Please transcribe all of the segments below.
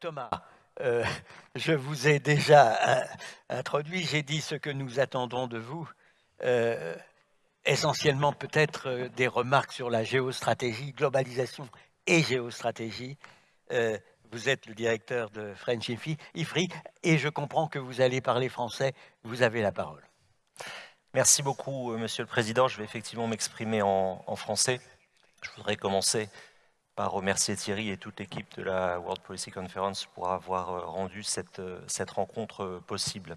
Thomas, euh, je vous ai déjà introduit, j'ai dit ce que nous attendons de vous. essentiellement peut-être des remarques sur la géostratégie, globalisation et géostratégie. vous êtes le directeur de French IFRI et je comprends que vous allez parler français. Vous avez la parole. Merci beaucoup, Monsieur le Président. Je vais effectivement m'exprimer en, en français. Je voudrais commencer remercier Thierry et toute l'équipe de la World Policy Conference pour avoir euh, rendu cette, euh, rencontre euh, possible.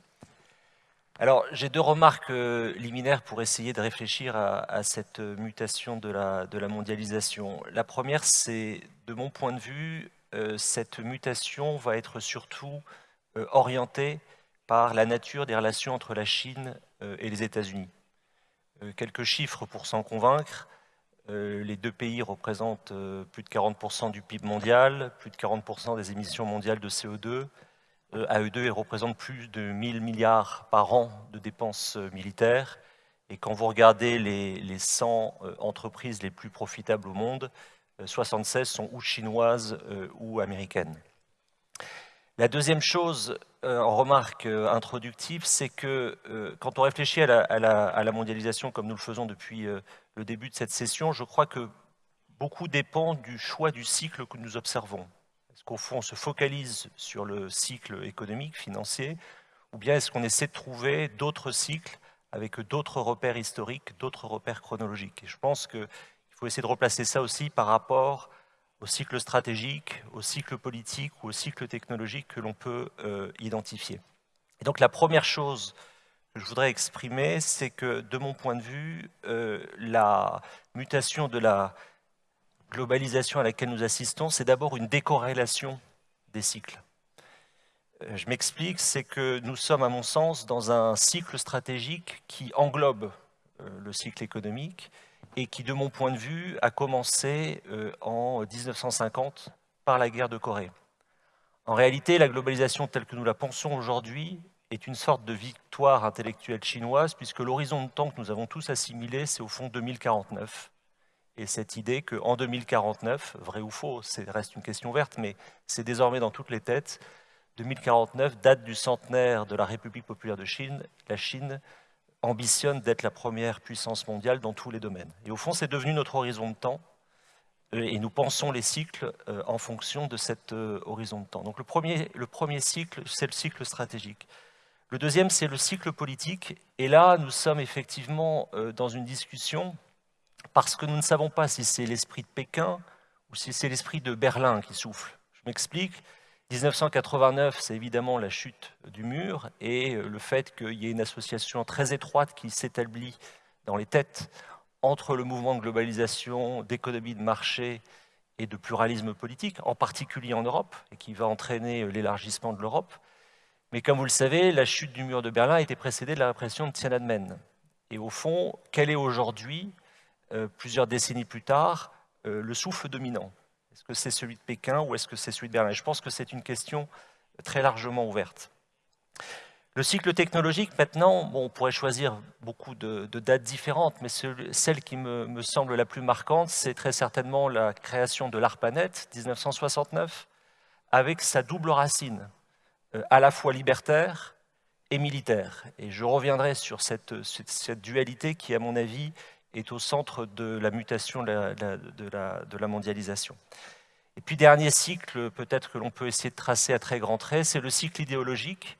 Alors, j'ai deux remarques liminaires pour essayer de réfléchir à, cette mutation de la, mondialisation. La première, c'est, de mon point de vue, cette mutation va être surtout orientée par la nature des relations entre la Chine et les États-Unis. Quelques chiffres pour s'en convaincre. Euh, les deux pays représentent euh, plus de 40% du PIB mondial, plus de 40% des émissions mondiales de CO2. Euh, à eux deux, plus de 1000 milliards par an de dépenses militaires. Et quand vous regardez les, les 100 entreprises les plus profitables au monde, 76 sont ou chinoises ou américaines. La deuxième chose, en remarque introductive, c'est que quand on réfléchit à la, mondialisation comme nous le faisons depuis le début de cette session, je crois que beaucoup dépend du choix du cycle que nous observons. Est-ce qu'au fond, on se focalise sur le cycle économique, financier, ou bien est-ce qu'on essaie de trouver d'autres cycles avec d'autres repères historiques, d'autres repères chronologiques? Et je pense qu'il faut essayer de replacer ça aussi par rapport au cycle stratégique, au cycle politique ou au cycle technologique que l'on peut euh, identifier. Et donc la première chose je voudrais exprimer, c'est que, de mon point de vue, euh, la mutation de la globalisation à laquelle nous assistons, c'est d'abord une décorrélation des cycles. Euh, je m'explique, c'est que nous sommes, à mon sens, dans un cycle stratégique qui englobe le cycle économique et qui, de mon point de vue, a commencé en 1950 par la guerre de Corée. En réalité, la globalisation telle que nous la pensons aujourd'hui est une sorte de victoire intellectuelle chinoise, puisque l'horizon de temps que nous avons tous assimilé, c'est au fond 2049. Et cette idée qu'en 2049, vrai ou faux, c'est reste une question verte, mais c'est désormais dans toutes les têtes, 2049, date du centenaire de la République populaire de Chine, la Chine ambitionne d'être la première puissance mondiale dans tous les domaines. Et au fond, c'est devenu notre horizon de temps, euh, et nous pensons les cycles euh, en fonction de cet euh, horizon de temps. Donc le premier, le premier cycle, c'est le cycle stratégique. Le deuxième, c'est le cycle politique. Et là, nous sommes effectivement dans une discussion parce que nous ne savons pas si c'est l'esprit de Pékin ou si c'est l'esprit de Berlin qui souffle. Je m'explique. 1989, c'est évidemment la chute du mur et le fait qu'il y ait une association très étroite qui s'établit dans les têtes entre le mouvement de globalisation, d'économie de marché et de pluralisme politique, en particulier en Europe, et qui va entraîner l'élargissement de l'Europe. Mais comme vous le savez, la chute du mur de Berlin a été précédée de la répression de Tiananmen. Et au fond, quel est aujourd'hui, euh, plusieurs décennies plus tard, euh, le souffle dominant? Est-ce que c'est celui de Pékin ou est-ce que c'est celui de Berlin? Je pense que c'est une question très largement ouverte. Le cycle technologique, maintenant, on pourrait choisir beaucoup de, dates différentes, mais celle qui me, semble la plus marquante, c'est très certainement la création de l'ARPANET, 1969, avec sa double racine, euh, à la fois libertaire et militaire. Et je reviendrai sur cette, dualité qui, à mon avis, est au centre de la mutation de la, mondialisation. Et puis, dernier cycle, peut-être que l'on peut essayer de tracer à très grands traits, c'est le cycle idéologique.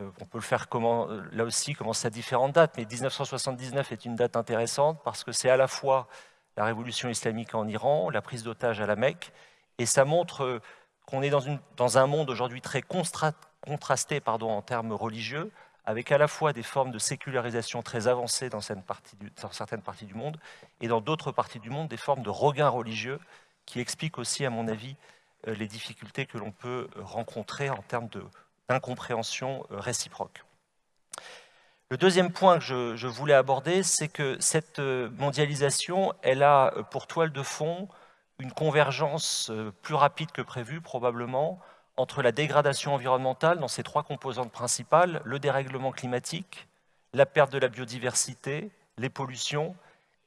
Euh, on peut le faire euh, là aussi, commencer à différentes dates, mais 1979 est une date intéressante parce que c'est à la fois la révolution islamique en Iran, la prise d'otages à la Mecque, et ça montre qu'on est dans, un monde aujourd'hui très contrasté en termes religieux, avec à la fois des formes de sécularisation très avancées dans certaines parties du, monde, et dans d'autres parties du monde, des formes de regain religieux, qui expliquent aussi, à mon avis, euh, les difficultés que l'on peut rencontrer en termes d'incompréhension euh, réciproque. Le deuxième point que je, je voulais aborder, c'est que cette euh, mondialisation, elle a pour toile de fond une convergence euh, plus rapide que prévu, probablement, entre la dégradation environnementale dans ses trois composantes principales, le dérèglement climatique, la perte de la biodiversité, les pollutions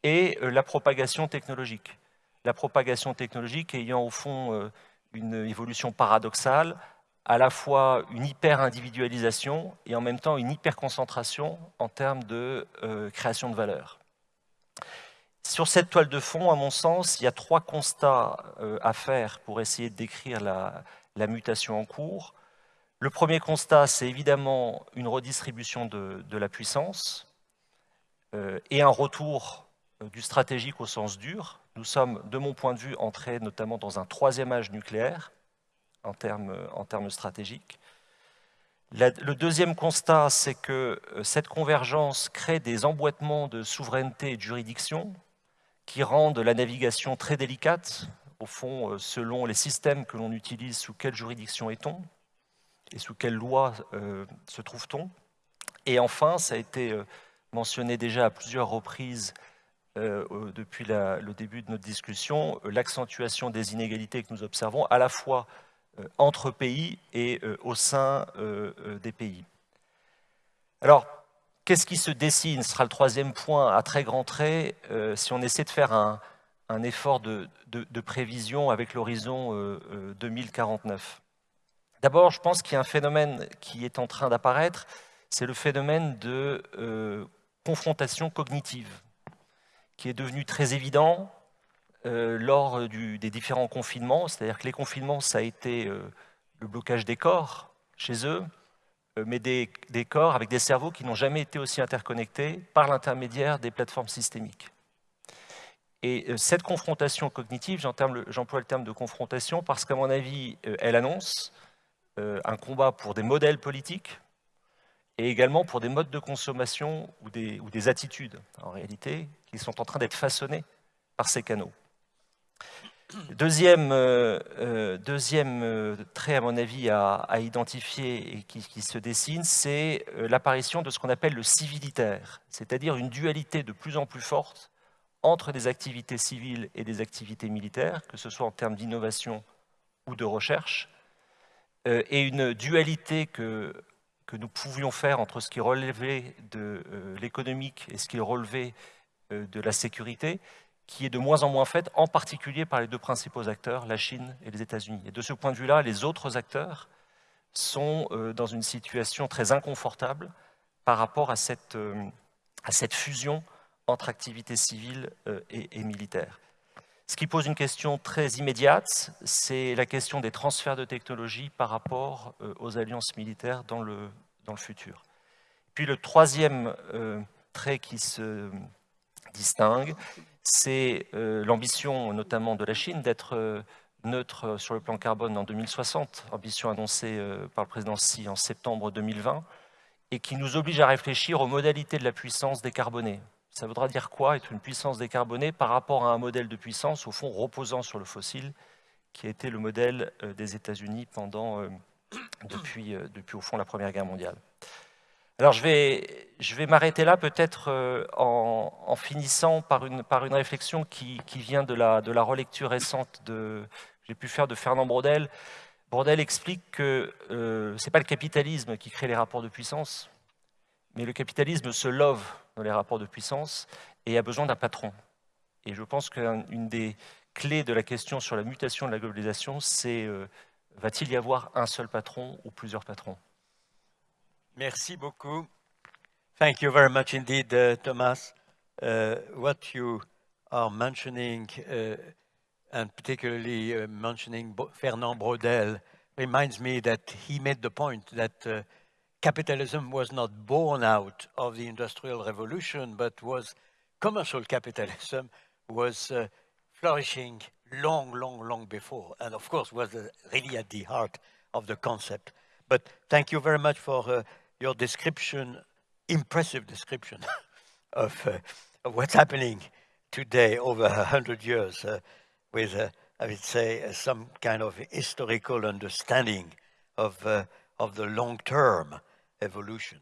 et euh, la propagation technologique. La propagation technologique ayant au fond euh, une évolution paradoxale, à la fois une hyper-individualisation et en même temps une hyper-concentration en termes de euh, création de valeur. Sur cette toile de fond, à mon sens, il y a trois constats à faire pour essayer de décrire la, mutation en cours. Le premier constat, c'est évidemment une redistribution de, la puissance euh, et un retour du stratégique au sens dur. Nous sommes, de mon point de vue, entrés notamment dans un troisième âge nucléaire en termes, en termes stratégiques. le deuxième constat, c'est que euh, cette convergence crée des emboîtements de souveraineté et de juridiction qui rendent la navigation très délicate, au fond, euh, selon les systèmes que l'on utilise, sous quelle juridiction est-on et sous quelle loi euh, se trouve-t-on. Et enfin, ça a été mentionné déjà à plusieurs reprises depuis le début de notre discussion, l'accentuation des inégalités que nous observons à la fois euh, entre pays et euh, au sein euh, des pays. Alors, qu'est-ce qui se dessine? Ce sera le troisième point à très grands traits si on essaie de faire un, effort de, prévision avec l'horizon 2049. D'abord, je pense qu'il y a un phénomène qui est en train d'apparaître, c'est le phénomène de confrontation cognitive, qui est devenu très évident euh, lors des différents confinements, c'est-à-dire que les confinements, ça a été euh, le blocage des corps chez eux, euh, mais des, corps avec des cerveaux qui n'ont jamais été aussi interconnectés par l'intermédiaire des plateformes systémiques. Et cette confrontation cognitive, j'emploie le terme de confrontation parce qu'à mon avis, elle annonce un combat pour des modèles politiques et également pour des modes de consommation ou des, attitudes, en réalité, qui sont en train d'être façonnés par ces canaux. Deuxième, euh, euh, euh, trait, à mon avis, à, identifier et qui, se dessine, c'est l'apparition de ce qu'on appelle le civilitaire, c'est-à-dire une dualité de plus en plus forte entre des activités civiles et des activités militaires, que ce soit en termes d'innovation ou de recherche, et une dualité que, nous pouvions faire entre ce qui relevait de l'économique et ce qui relevait de la sécurité, qui est de moins en moins faite, en particulier par les deux principaux acteurs, la Chine et les États-Unis. Et de ce point de vue-là, les autres acteurs sont euh, dans une situation très inconfortable par rapport euh, à cette fusion entre activités civiles euh, et, militaires. Ce qui pose une question très immédiate, c'est la question des transferts de technologie par rapport aux alliances militaires dans le, futur. Puis le troisième trait qui se distingue, c'est euh, l'ambition notamment de la Chine d'être euh, neutre sur le plan carbone en 2060, ambition annoncée euh, par le président Xi en septembre 2020, et qui nous oblige à réfléchir aux modalités de la puissance décarbonée. Ça voudra dire quoi être une puissance décarbonée par rapport à un modèle de puissance, au fond, reposant sur le fossile, qui a été le modèle des États-Unis pendant, depuis, depuis, au fond, la Première Guerre mondiale. Alors je vais, m'arrêter là peut-être euh, en, finissant par une, réflexion qui, vient de la, de la relecture récente que j'ai pu faire de Fernand Braudel. Braudel explique que euh, ce n'est pas le capitalisme qui crée les rapports de puissance, mais le capitalisme se love dans les rapports de puissance et a besoin d'un patron. Et je pense qu'une des clés de la question sur la mutation de la globalisation, c'est euh, va-t-il y avoir un seul patron ou plusieurs patrons? Merci beaucoup. Thank you very much indeed, uh, Thomas. Uh, what you are mentioning, uh, and particularly uh, mentioning Fernand Braudel, reminds me that he made the point that capitalism was not born out of the Industrial Revolution, but was commercial capitalism was uh, flourishing long, long, long before, and of course was really at the heart of the concept. But thank you very much for your description, impressive description of, uh, of what's happening today over a hundred years uh, with, uh, I would say, uh, some kind of historical understanding of, uh, of the long-term evolution.